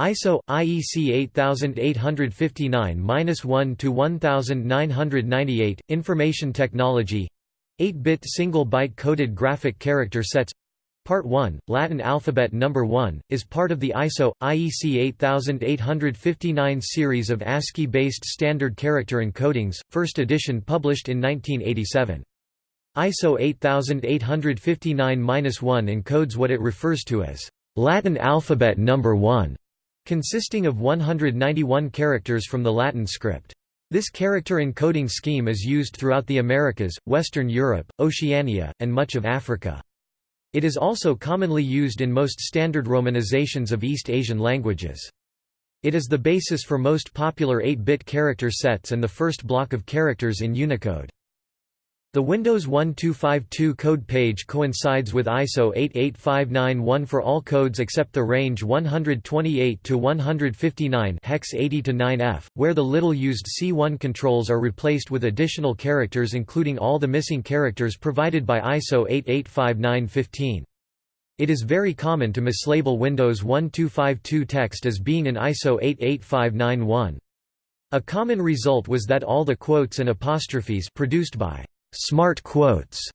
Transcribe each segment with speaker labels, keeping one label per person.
Speaker 1: ISO IEC 8859-1 to 1998 Information Technology 8-bit single byte coded graphic character sets Part 1, Latin alphabet number 1, is part of the ISO IEC 8859 series of ASCII-based standard character encodings, first edition published in 1987. ISO 8859-1 encodes what it refers to as Latin alphabet number 1 consisting of 191 characters from the Latin script. This character encoding scheme is used throughout the Americas, Western Europe, Oceania, and much of Africa. It is also commonly used in most standard romanizations of East Asian languages. It is the basis for most popular 8-bit character sets and the first block of characters in Unicode. The Windows 1252 code page coincides with ISO 88591 for all codes except the range 128 to 159 hex 80 to 9F, where the little used C1 controls are replaced with additional characters including all the missing characters provided by ISO 885915. It is very common to mislabel Windows 1252 text as being in ISO 88591. A common result was that all the quotes and apostrophes produced by smart quotes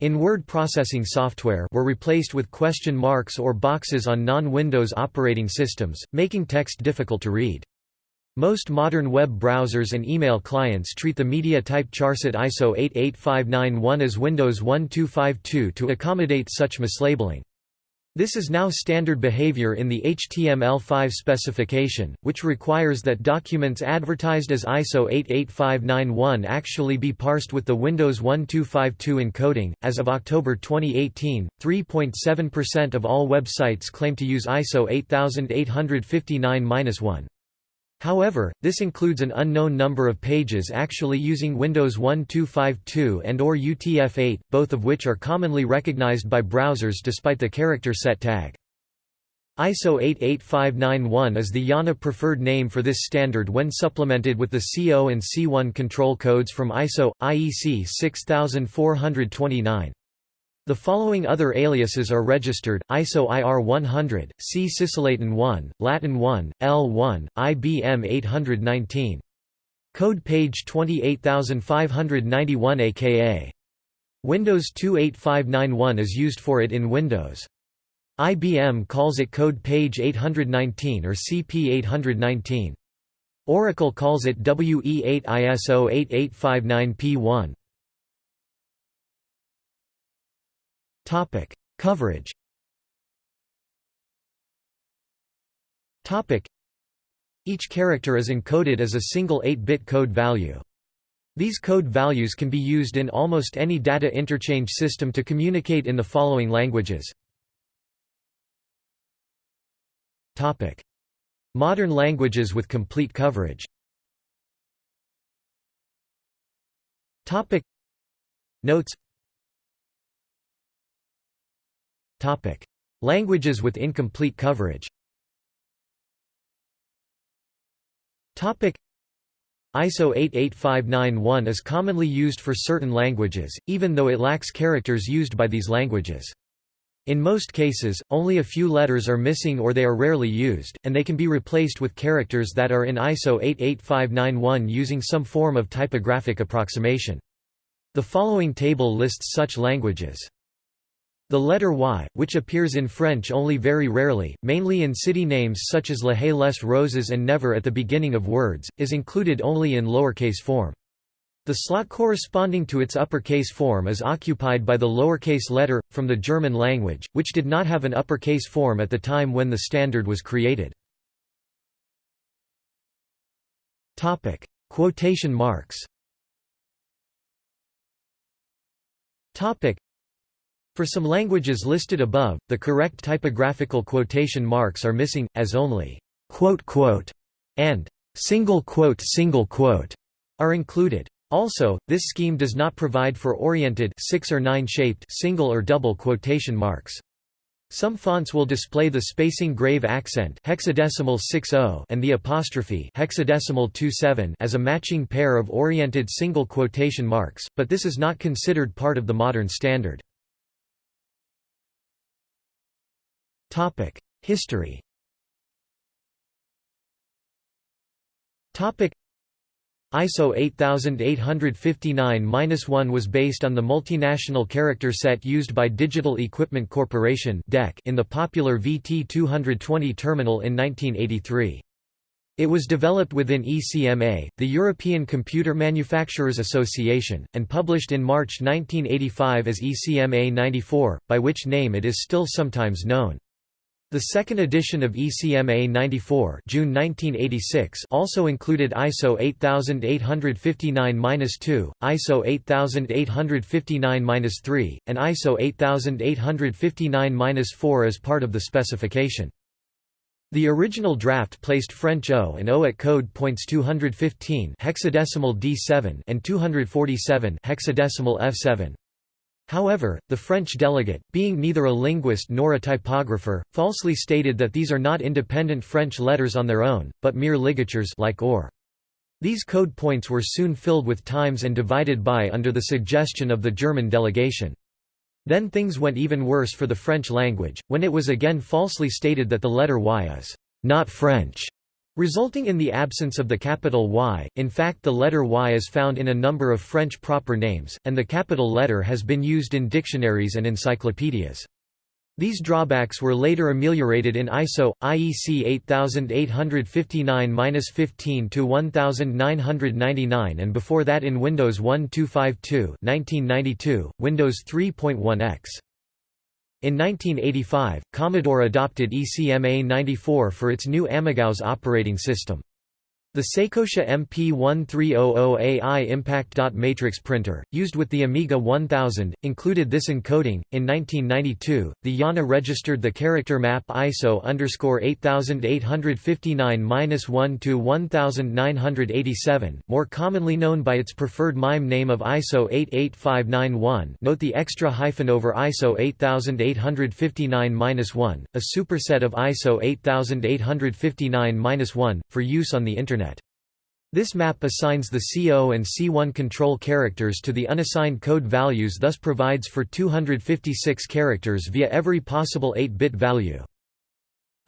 Speaker 1: in word processing software were replaced with question marks or boxes on non-Windows operating systems, making text difficult to read. Most modern web browsers and email clients treat the media-type charset ISO 88591 as Windows 1252 to accommodate such mislabeling. This is now standard behavior in the HTML5 specification, which requires that documents advertised as ISO 88591 actually be parsed with the Windows 1252 encoding. As of October 2018, 3.7% of all websites claim to use ISO 8859-1. However, this includes an unknown number of pages actually using Windows 1252 and or UTF-8, both of which are commonly recognized by browsers despite the character set tag. ISO 88591 is the IANA preferred name for this standard when supplemented with the CO and C1 control codes from ISO, IEC 6429. The following other aliases are registered, ISO IR 100, C Cisleton 1, Latin 1, L1, IBM 819. Code page 28591 aka. Windows 28591 is used for it in Windows. IBM calls it code page 819 or CP 819. Oracle calls it WE8 ISO 8859P1. Topic: Coverage. Topic: Each character is encoded as a single 8-bit code value. These code values can be used in almost any data interchange system to communicate in the following languages. Topic: Modern languages with complete coverage. Topic: Notes Topic: Languages with incomplete coverage. Topic: ISO 88591 is commonly used for certain languages, even though it lacks characters used by these languages. In most cases, only a few letters are missing or they are rarely used, and they can be replaced with characters that are in ISO 88591 using some form of typographic approximation. The following table lists such languages. The letter Y, which appears in French only very rarely, mainly in city names such as La Haye les Roses and never at the beginning of words, is included only in lowercase form. The slot corresponding to its uppercase form is occupied by the lowercase letter, from the German language, which did not have an uppercase form at the time when the standard was created. Quotation marks for some languages listed above, the correct typographical quotation marks are missing, as only quote quote and single quote single quote are included. Also, this scheme does not provide for oriented 6 or 9 shaped single or double quotation marks. Some fonts will display the spacing grave accent hexadecimal 60 and the apostrophe hexadecimal 27 as a matching pair of oriented single quotation marks, but this is not considered part of the modern standard. History ISO 8859-1 was based on the multinational character set used by Digital Equipment Corporation in the popular VT220 terminal in 1983. It was developed within ECMA, the European Computer Manufacturers Association, and published in March 1985 as ECMA 94, by which name it is still sometimes known. The second edition of ECMA 94 June 1986 also included ISO 8859-2, ISO 8859-3, and ISO 8859-4 as part of the specification. The original draft placed French O and O at code points 215 hexadecimal D7 and 247 hexadecimal F7. However, the French delegate, being neither a linguist nor a typographer, falsely stated that these are not independent French letters on their own, but mere ligatures like or. These code points were soon filled with times and divided by under the suggestion of the German delegation. Then things went even worse for the French language, when it was again falsely stated that the letter Y is not French resulting in the absence of the capital Y. In fact, the letter Y is found in a number of French proper names, and the capital letter has been used in dictionaries and encyclopedias. These drawbacks were later ameliorated in ISO IEC 8859-15 to 1999 and before that in Windows 1252 1992, Windows 3.1x. In 1985, Commodore adopted ECMA 94 for its new AmigaOS operating system. The Seikosha MP1300AI Impact Dot Matrix printer, used with the Amiga 1000, included this encoding. In 1992, the IANA registered the character map ISO 8859-1 to 1987, more commonly known by its preferred MIME name of ISO 88591. Note the extra hyphen over ISO 8859-1, a superset of ISO 8859-1 for use on the Internet. This map assigns the CO and C1 control characters to the unassigned code values thus provides for 256 characters via every possible 8-bit value.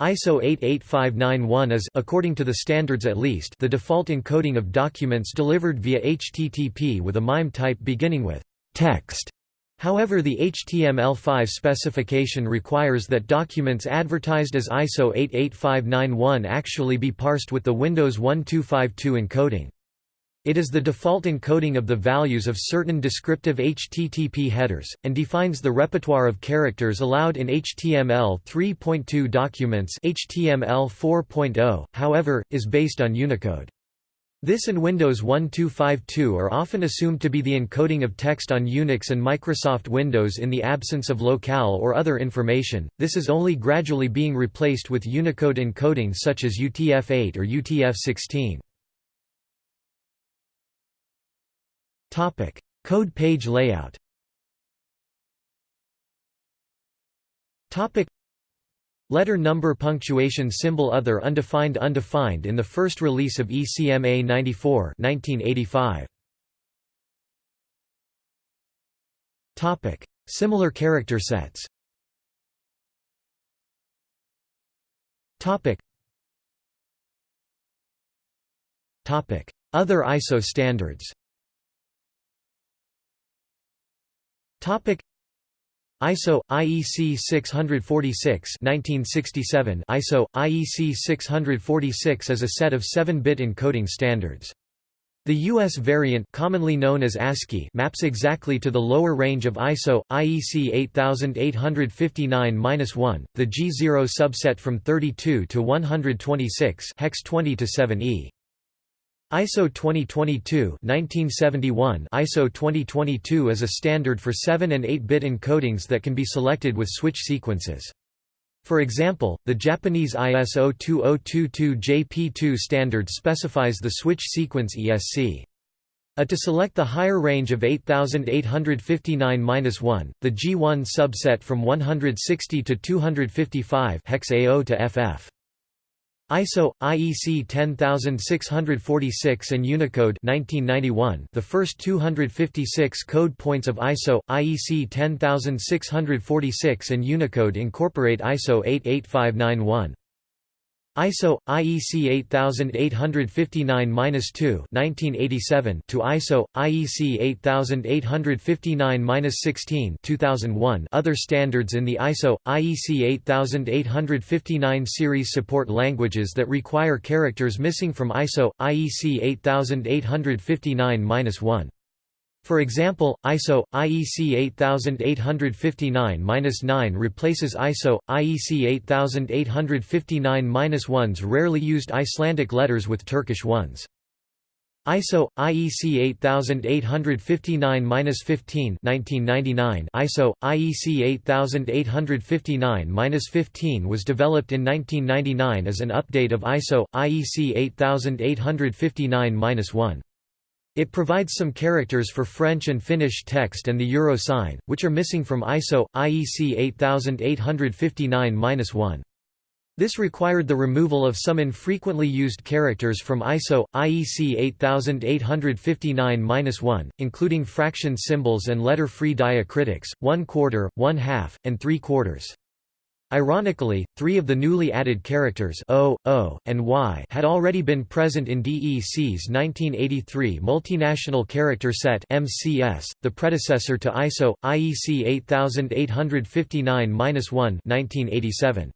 Speaker 1: ISO 88591 is according to the standards at least the default encoding of documents delivered via HTTP with a MIME type beginning with text However the HTML5 specification requires that documents advertised as ISO 88591 actually be parsed with the Windows 1252 encoding. It is the default encoding of the values of certain descriptive HTTP headers, and defines the repertoire of characters allowed in HTML 3.2 documents HTML 4.0, however, is based on Unicode. This and Windows 1252 are often assumed to be the encoding of text on Unix and Microsoft Windows in the absence of locale or other information. This is only gradually being replaced with Unicode encoding such as UTF-8 or UTF-16. Topic: Code page layout. Letter number punctuation symbol other undefined undefined in the first release of ECMA 94 1985. Topic: Similar character sets. Topic. Topic: Other ISO standards. Topic ISO IEC 646 1967 ISO IEC 646 is a set of 7-bit encoding standards. The US variant commonly known as ASCII maps exactly to the lower range of ISO IEC 8859-1, the G0 subset from 32 to 126 hex 20 to 7E. ISO 2022 1971 ISO 2022 is a standard for 7 and 8-bit encodings that can be selected with switch sequences. For example, the Japanese ISO 2022 JP2 standard specifies the switch sequence ESC. A uh, to select the higher range of 8859-1, the G1 subset from 160 to 255 hex AO to FF. ISO IEC 10646 and Unicode 1991 the first 256 code points of ISO IEC 10646 and Unicode incorporate ISO 88591 ISO IEC 8859-2 1987 to ISO IEC 8859-16 2001 Other standards in the ISO IEC 8859 series support languages that require characters missing from ISO IEC 8859-1 for example, ISO IEC 8859-9 replaces ISO IEC 8859-1's rarely used Icelandic letters with Turkish ones. ISO IEC 8859-15 1999 ISO IEC 8859-15 was developed in 1999 as an update of ISO IEC 8859-1. It provides some characters for French and Finnish text and the euro sign, which are missing from ISO IEC 8859-1. This required the removal of some infrequently used characters from ISO IEC 8859-1, including fraction symbols and letter-free diacritics, one quarter, one half, and three quarters. Ironically, three of the newly added characters O, O, and Y had already been present in DEC's 1983 Multinational Character Set MCS, the predecessor to ISO, IEC 8859-1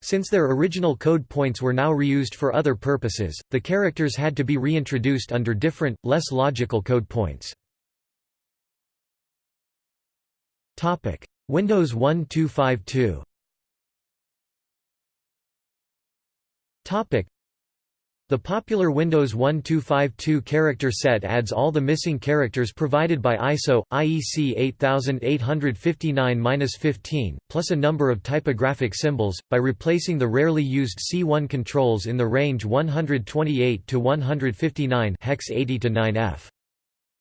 Speaker 1: Since their original code points were now reused for other purposes, the characters had to be reintroduced under different, less logical code points. Windows 1252 The popular Windows 1252 character set adds all the missing characters provided by ISO, IEC 8859-15, plus a number of typographic symbols, by replacing the rarely used C1 controls in the range 128-159 hex 80-9F.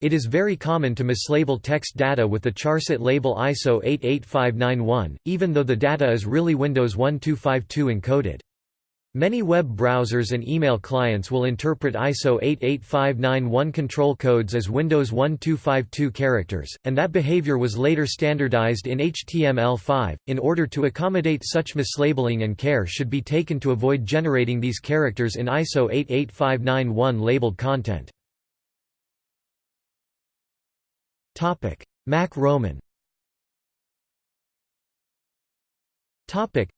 Speaker 1: It is very common to mislabel text data with the charset label ISO 88591, even though the data is really Windows 1252 encoded. Many web browsers and email clients will interpret ISO 88591 control codes as Windows 1252 characters, and that behavior was later standardized in HTML5. In order to accommodate such mislabeling and care should be taken to avoid generating these characters in ISO 88591 labeled content. Topic: Mac Roman. Topic: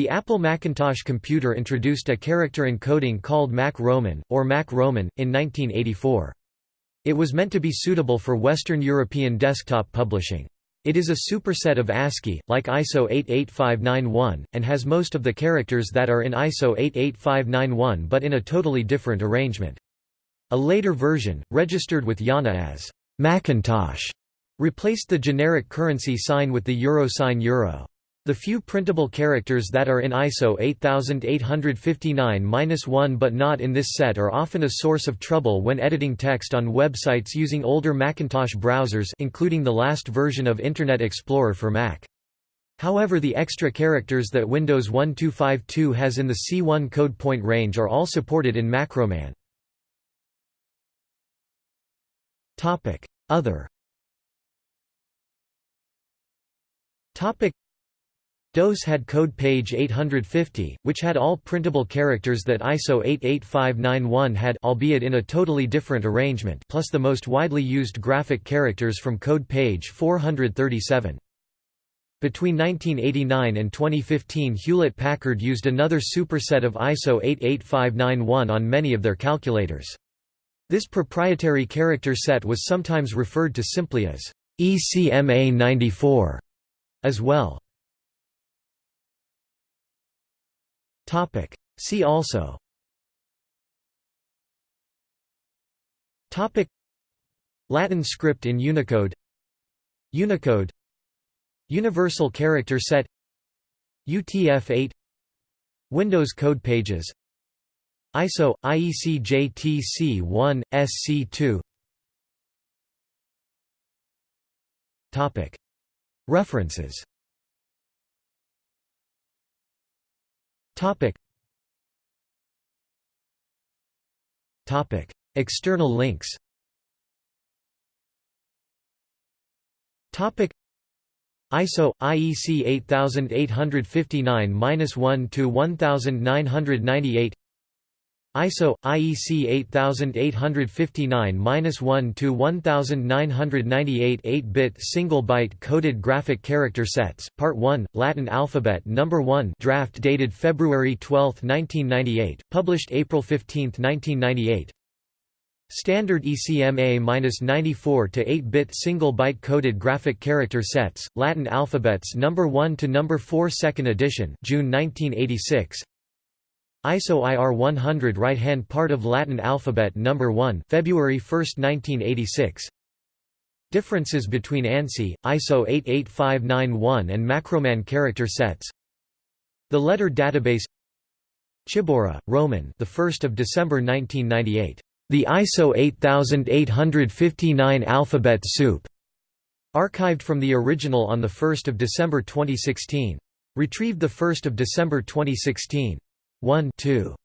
Speaker 1: the Apple Macintosh computer introduced a character encoding called Mac Roman, or Mac Roman, in 1984. It was meant to be suitable for Western European desktop publishing. It is a superset of ASCII, like ISO 88591, and has most of the characters that are in ISO 88591 but in a totally different arrangement. A later version, registered with IANA as Macintosh, replaced the generic currency sign with the euro sign euro. The few printable characters that are in ISO 8859-1 but not in this set are often a source of trouble when editing text on websites using older Macintosh browsers including the last version of Internet Explorer for Mac. However the extra characters that Windows 1252 has in the C1 code point range are all supported in Macroman. Other DOS had code page 850, which had all printable characters that ISO 88591 had albeit in a totally different arrangement plus the most widely used graphic characters from code page 437. Between 1989 and 2015 Hewlett-Packard used another superset of ISO 88591 on many of their calculators. This proprietary character set was sometimes referred to simply as ECMA 94 as well. Topic. See also. Topic. Latin script in Unicode. Unicode. Universal Character Set. UTF-8 Windows Code Pages. ISO IEC JTC1 SC2 Topic. References Topic. Topic. External links Topic. ISO IEC 8859-1 to 1998 ISO IEC 8859-1 to 1998 8-bit single byte coded graphic character sets Part 1 Latin alphabet number 1 draft dated February 12, 1998 published April 15, 1998 Standard ECMA-94 to 8-bit single-byte coded graphic character sets, Latin alphabets number 1 to number 4 second edition, June 1986. ISO IR 100 right-hand part of Latin alphabet number 1, February 1, 1986. Differences between ANSI, ISO 88591 and Macroman character sets. The letter database Czyborra, Roman, the 1st of December 1998. The ISO 8859 alphabet soup, archived from the original on 1 December 2016. Retrieved 1 December 2016. 1 2.